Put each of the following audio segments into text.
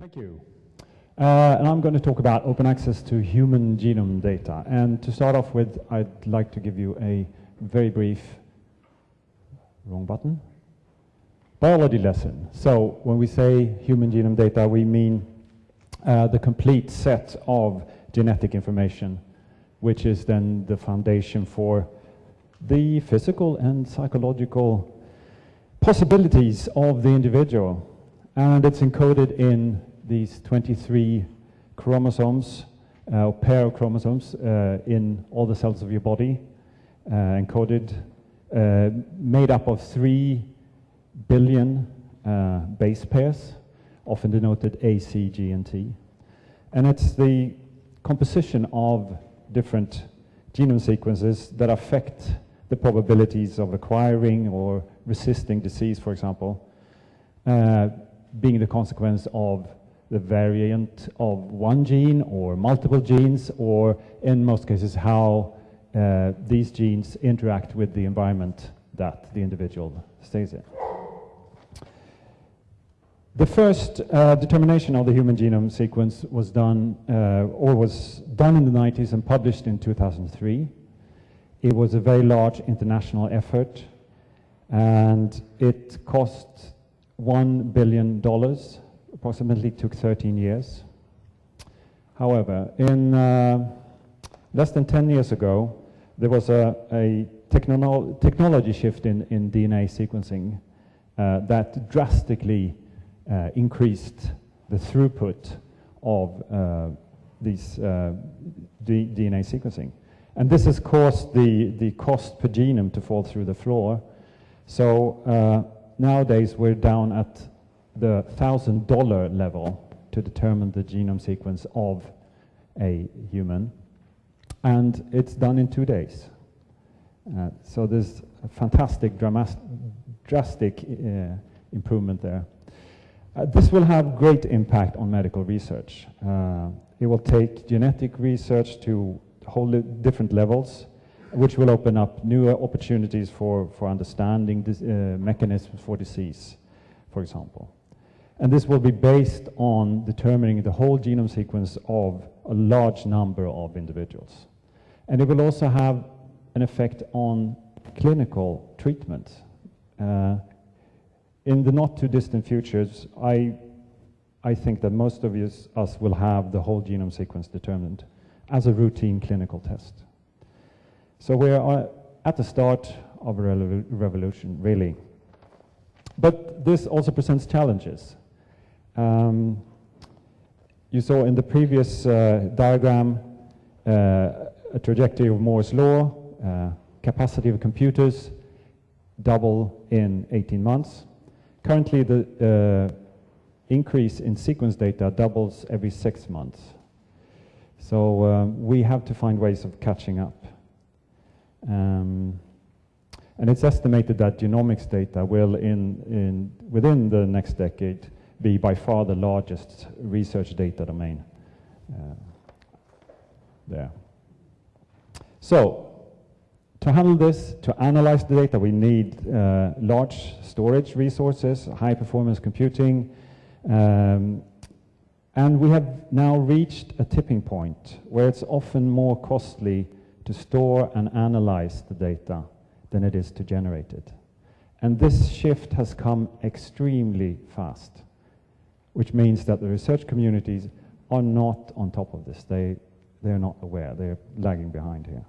Thank you. Uh, and I'm going to talk about open access to human genome data. And to start off with, I'd like to give you a very brief, wrong button, biology lesson. So when we say human genome data, we mean uh, the complete set of genetic information, which is then the foundation for the physical and psychological possibilities of the individual. And it's encoded in these 23 chromosomes, uh, pair of chromosomes uh, in all the cells of your body, uh, encoded, uh, made up of 3 billion uh, base pairs, often denoted A, C, G, and T. And it's the composition of different genome sequences that affect the probabilities of acquiring or resisting disease, for example, uh, being the consequence of the variant of one gene or multiple genes, or in most cases, how uh, these genes interact with the environment that the individual stays in. The first uh, determination of the human genome sequence was done, uh, or was done in the 90s and published in 2003. It was a very large international effort, and it cost $1 billion approximately took 13 years. However, in uh, less than 10 years ago, there was a, a technolo technology shift in, in DNA sequencing uh, that drastically uh, increased the throughput of uh, these uh, DNA sequencing. And this has caused the, the cost per genome to fall through the floor. So uh, nowadays we're down at the $1,000 level to determine the genome sequence of a human. And it's done in two days. Uh, so there's a fantastic, drastic uh, improvement there. Uh, this will have great impact on medical research. Uh, it will take genetic research to whole different levels, which will open up new opportunities for, for understanding this, uh, mechanisms for disease, for example. And this will be based on determining the whole genome sequence of a large number of individuals. And it will also have an effect on clinical treatment. Uh, in the not too distant futures, I, I think that most of us, us will have the whole genome sequence determined as a routine clinical test. So we are at the start of a revolution, really. But this also presents challenges. Um, you saw in the previous uh, diagram uh, a trajectory of Moore's law, uh, capacity of computers double in 18 months. Currently, the uh, increase in sequence data doubles every six months. So um, we have to find ways of catching up. Um, and it's estimated that genomics data will, in, in, within the next decade, be by far the largest research data domain uh, there. So, to handle this, to analyze the data, we need uh, large storage resources, high performance computing, um, and we have now reached a tipping point where it's often more costly to store and analyze the data than it is to generate it. And this shift has come extremely fast which means that the research communities are not on top of this. They, they're not aware. They're lagging behind here.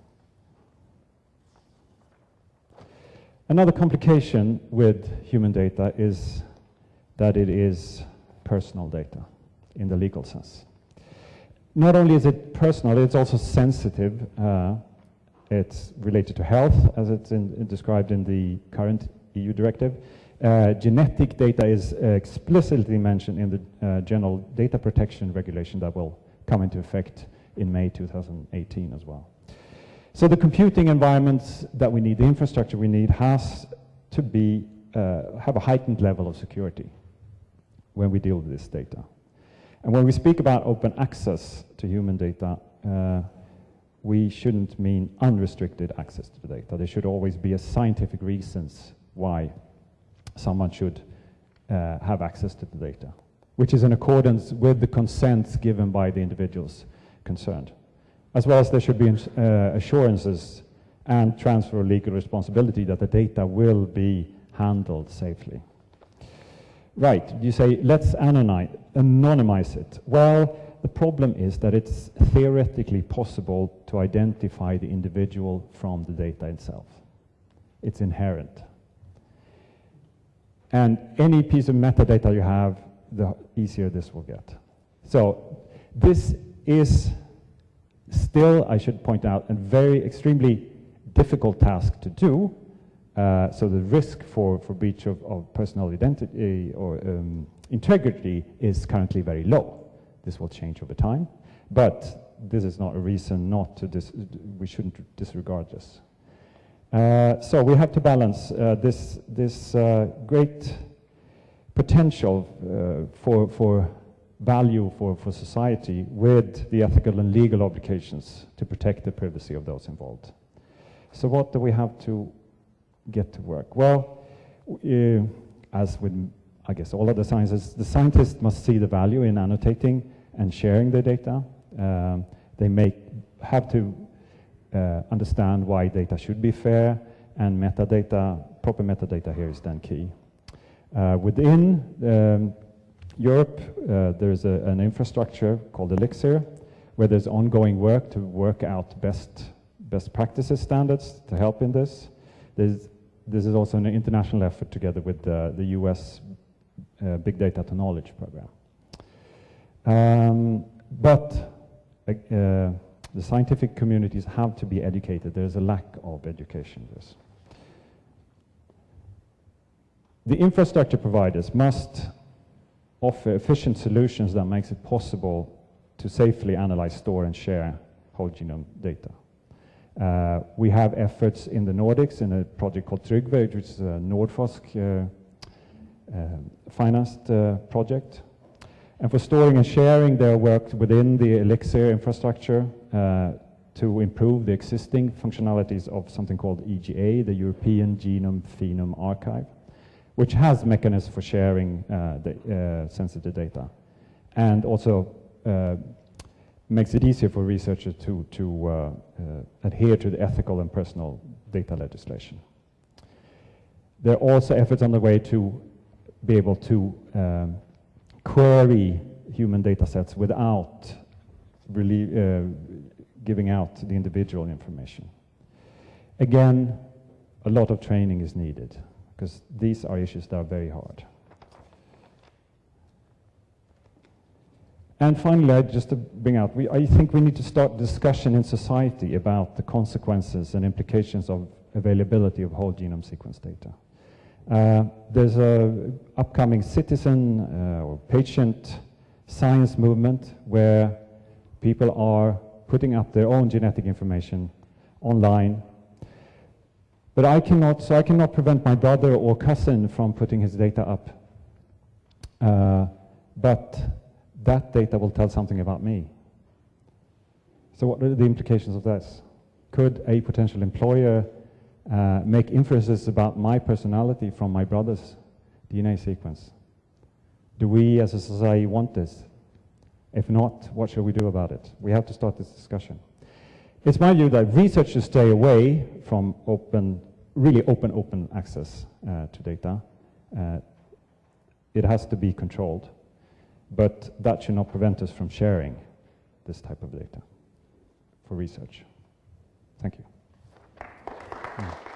Another complication with human data is that it is personal data in the legal sense. Not only is it personal, it's also sensitive. Uh, it's related to health, as it's in, described in the current EU directive. Uh, genetic data is explicitly mentioned in the uh, General Data Protection Regulation that will come into effect in May 2018 as well. So the computing environments that we need, the infrastructure we need, has to be uh, have a heightened level of security when we deal with this data. And when we speak about open access to human data, uh, we shouldn't mean unrestricted access to the data. There should always be a scientific reasons why someone should uh, have access to the data. which is in accordance with the consents given by the individuals concerned. As well as there should be uh, assurances and transfer of legal responsibility that the data will be handled safely. Right, you say, let's anonymize it. Well, the problem is that it's theoretically possible to identify the individual from the data itself. It's inherent. And any piece of metadata you have, the easier this will get. So this is still, I should point out, a very extremely difficult task to do. Uh, so the risk for, for breach of, of personal identity or um, integrity is currently very low. This will change over time, but this is not a reason not to, we shouldn't disregard this. Uh, so we have to balance uh, this, this uh, great potential uh, for, for value for, for society with the ethical and legal obligations to protect the privacy of those involved. So what do we have to get to work? Well, uh, as with, I guess, all other sciences, the scientists must see the value in annotating and sharing the data. Um, they make, have to uh, understand why data should be fair, and metadata, proper metadata here is then key. Uh, within um, Europe, uh, there's a, an infrastructure called Elixir, where there's ongoing work to work out best, best practices standards to help in this. There's, this is also an international effort together with the US uh, Big Data to Knowledge program. Um, but uh, the scientific communities have to be educated. There's a lack of education. This. The infrastructure providers must offer efficient solutions that makes it possible to safely analyze, store, and share whole genome data. Uh, we have efforts in the Nordics in a project called Tryggve, which is a Nordforsk uh, uh, financed project. And for storing and sharing, their work within the Elixir infrastructure uh, to improve the existing functionalities of something called EGA, the European Genome Phenome Archive which has mechanisms for sharing uh, the, uh, sensitive data, and also uh, makes it easier for researchers to, to adhere to the ethical and personal data legislation. There are also efforts on the way to be able to um, query human data sets without really uh, giving out the individual information. Again, a lot of training is needed because these are issues that are very hard. And finally, just to bring out, we, I think we need to start discussion in society about the consequences and implications of availability of whole genome sequence data. Uh, there's a upcoming citizen uh, or patient science movement where people are putting up their own genetic information online but I cannot, so I cannot prevent my brother or cousin from putting his data up. Uh, but that data will tell something about me. So what are the implications of this? Could a potential employer uh, make inferences about my personality from my brother's DNA sequence? Do we as a society want this? If not, what shall we do about it? We have to start this discussion. It's my view that research should stay away from open really open, open access uh, to data. Uh, it has to be controlled, but that should not prevent us from sharing this type of data for research. Thank you. Hmm.